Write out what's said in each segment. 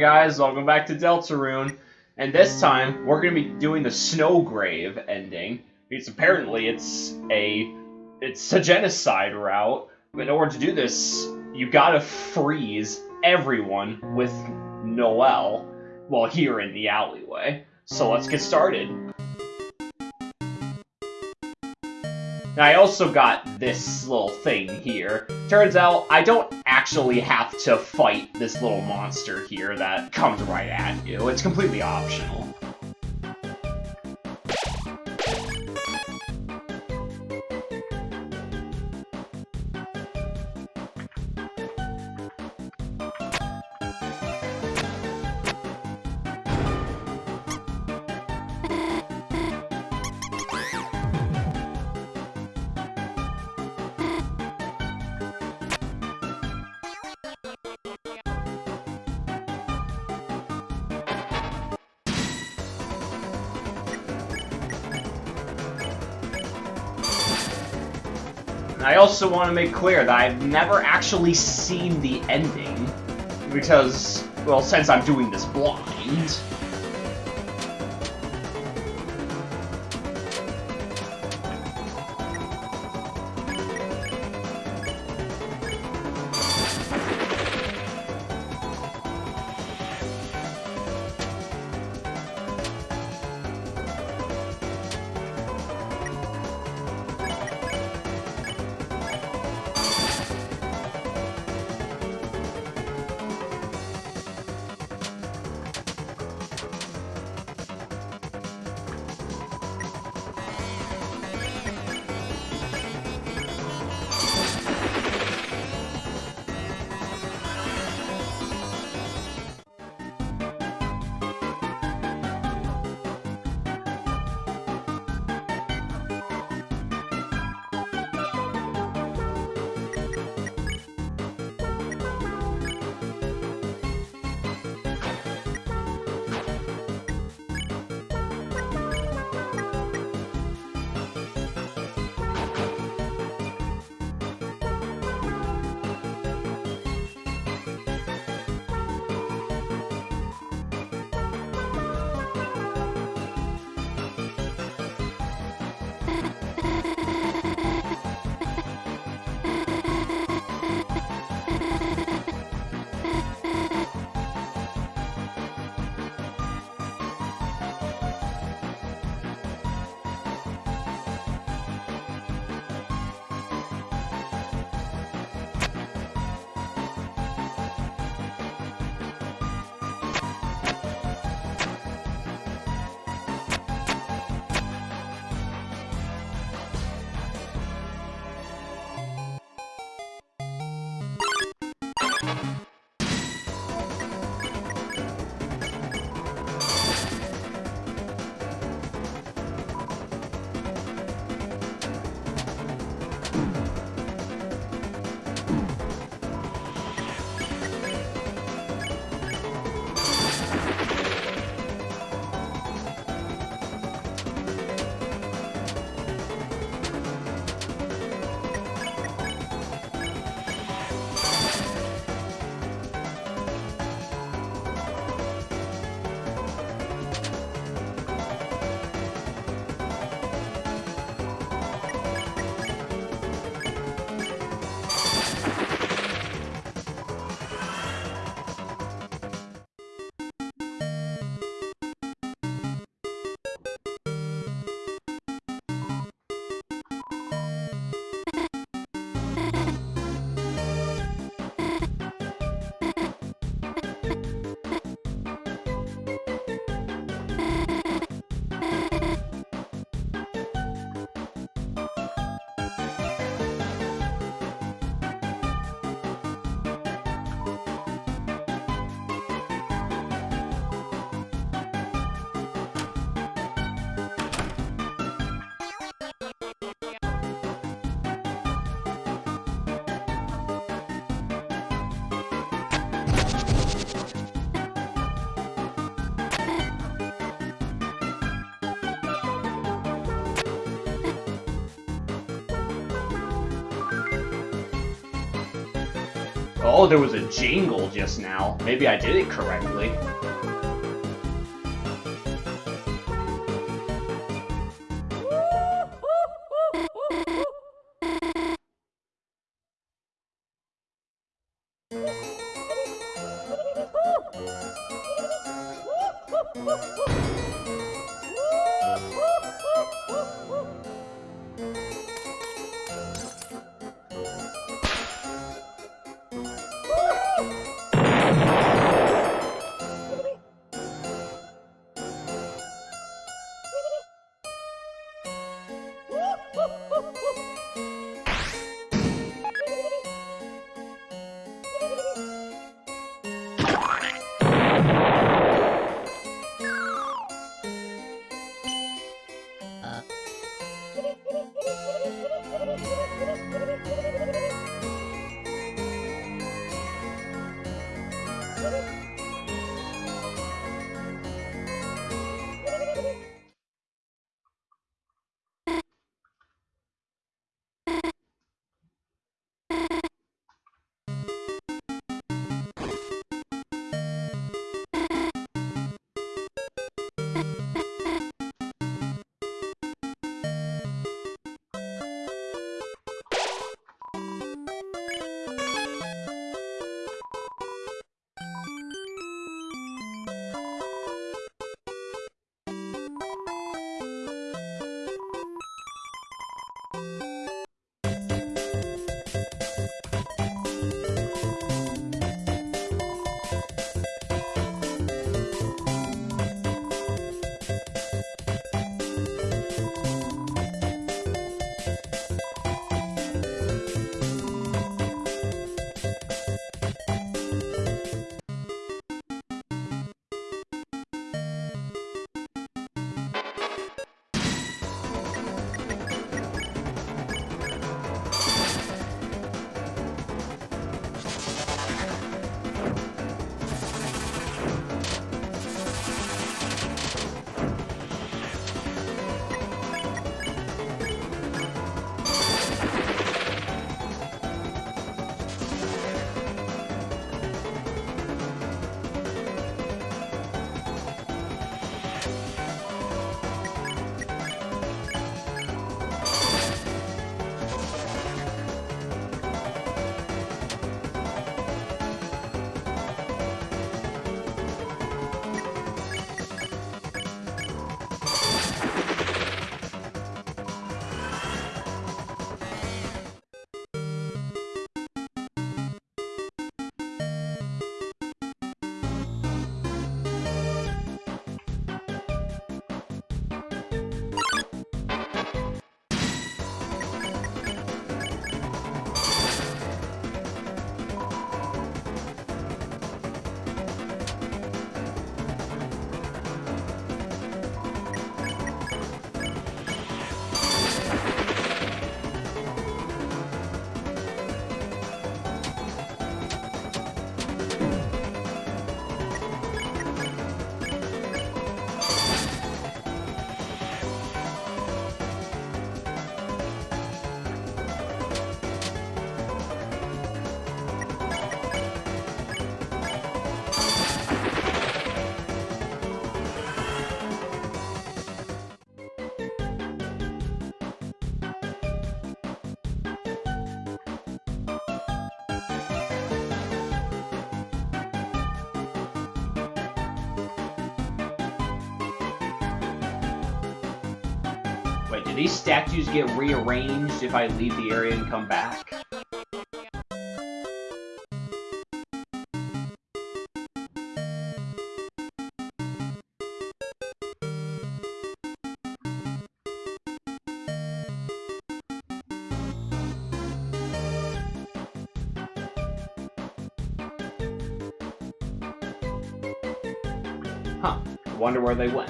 Guys, welcome back to Deltarune. And this time, we're going to be doing the Snowgrave ending. Because apparently it's a it's a genocide route. In order to do this, you gotta freeze everyone with Noelle while here in the alleyway. So let's get started. Now, I also got this little thing here. Turns out, I don't actually have to fight this little monster here that comes right at you. It's completely optional. I also want to make clear that I've never actually seen the ending, because, well, since I'm doing this blind. Oh, there was a jingle just now. Maybe I did it correctly. These statues get rearranged if I leave the area and come back? Huh. Wonder where they went.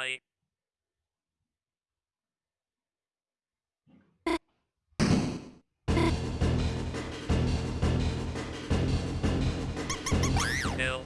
Hi. Hill.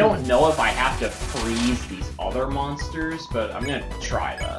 Don't know if I have to freeze these other monsters, but I'm gonna try that.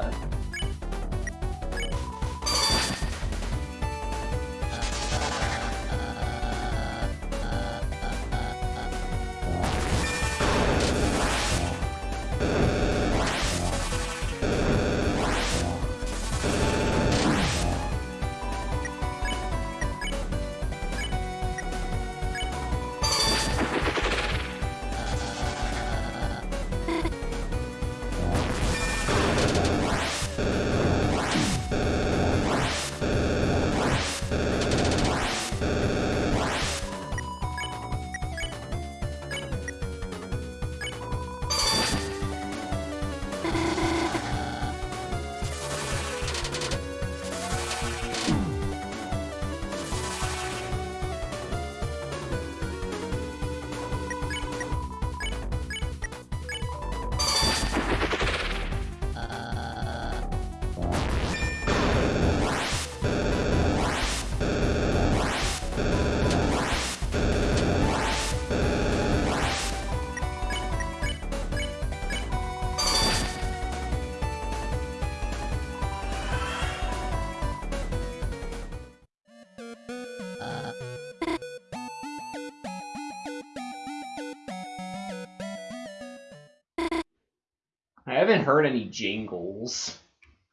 Haven't heard any jingles.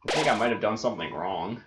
I think I might have done something wrong.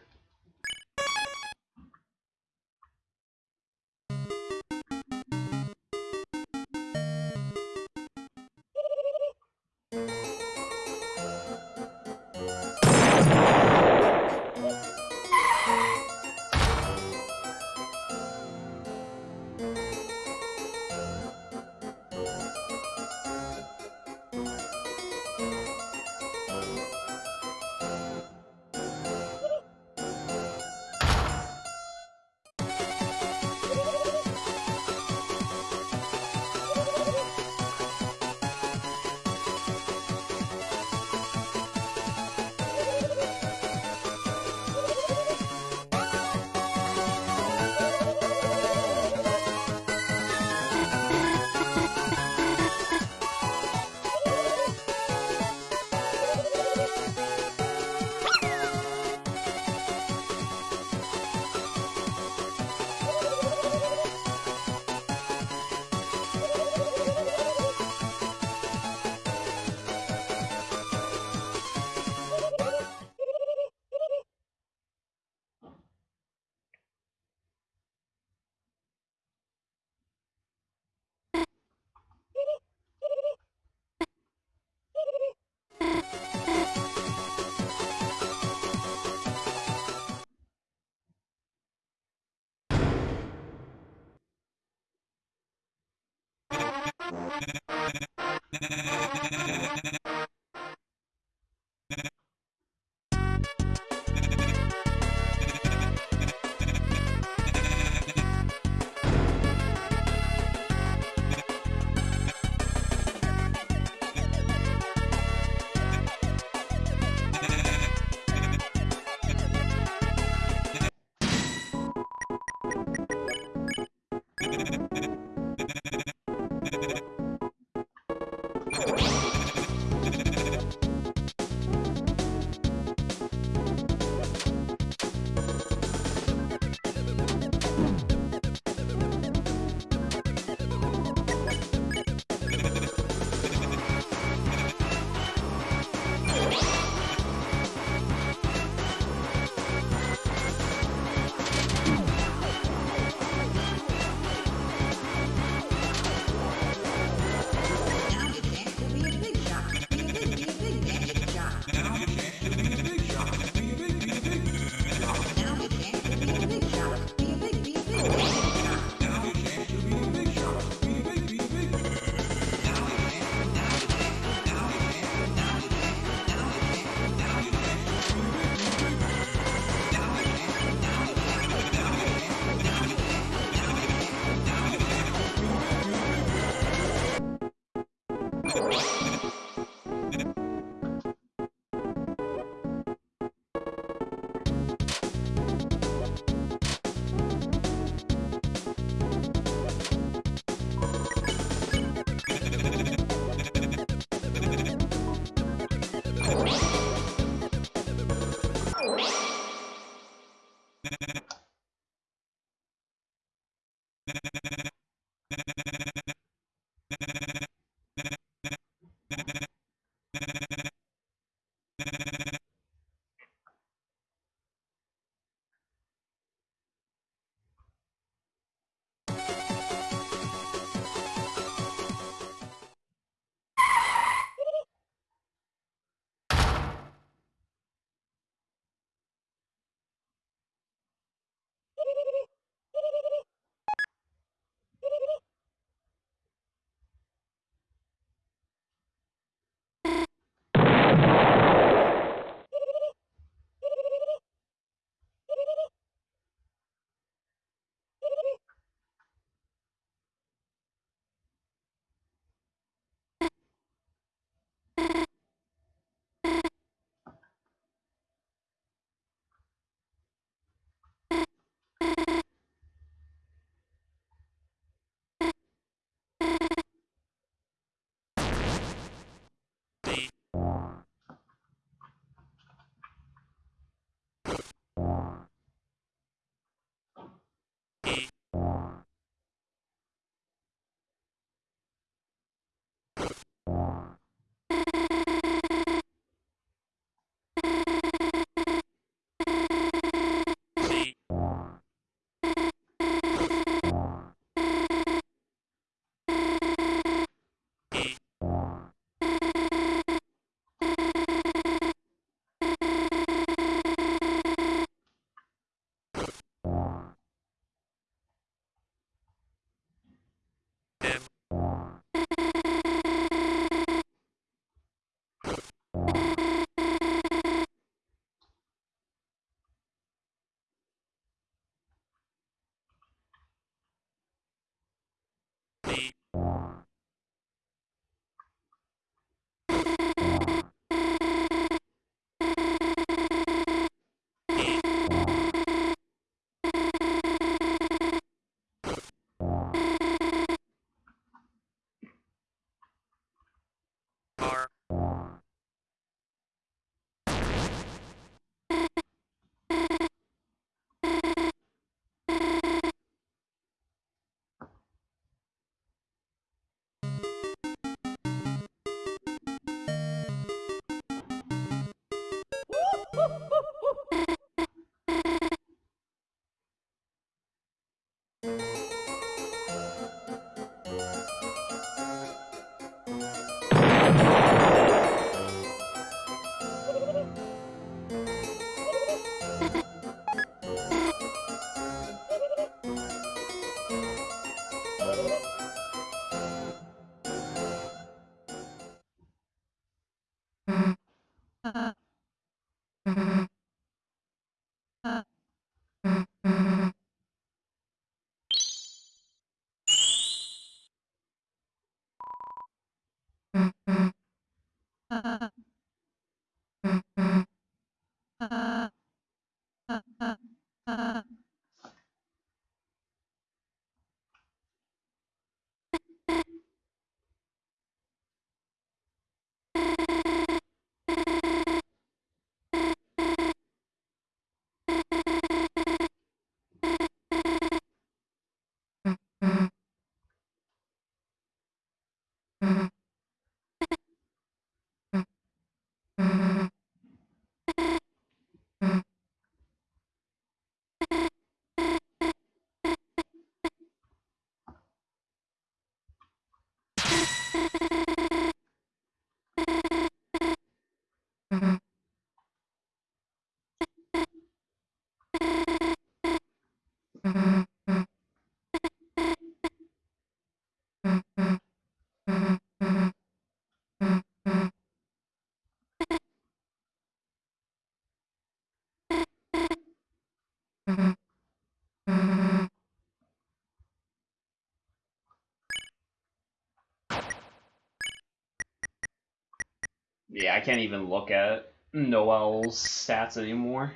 Yeah, I can't even look at Noelle's stats anymore.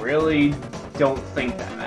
Really don't think that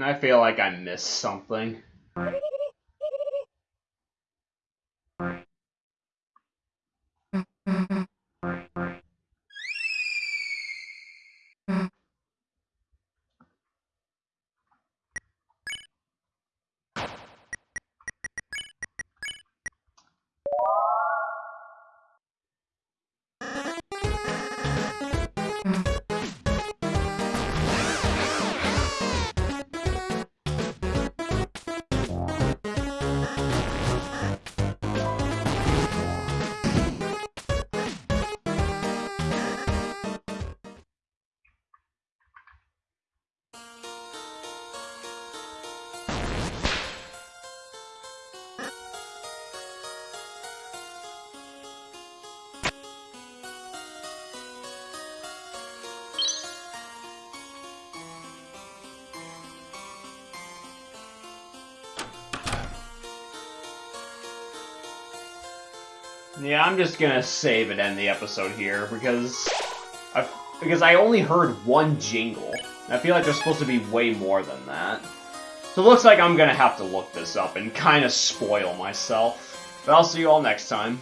And I feel like I missed something. Yeah, I'm just gonna save and end the episode here because I because I only heard one jingle. I feel like there's supposed to be way more than that. So it looks like I'm gonna have to look this up and kind of spoil myself. But I'll see you all next time.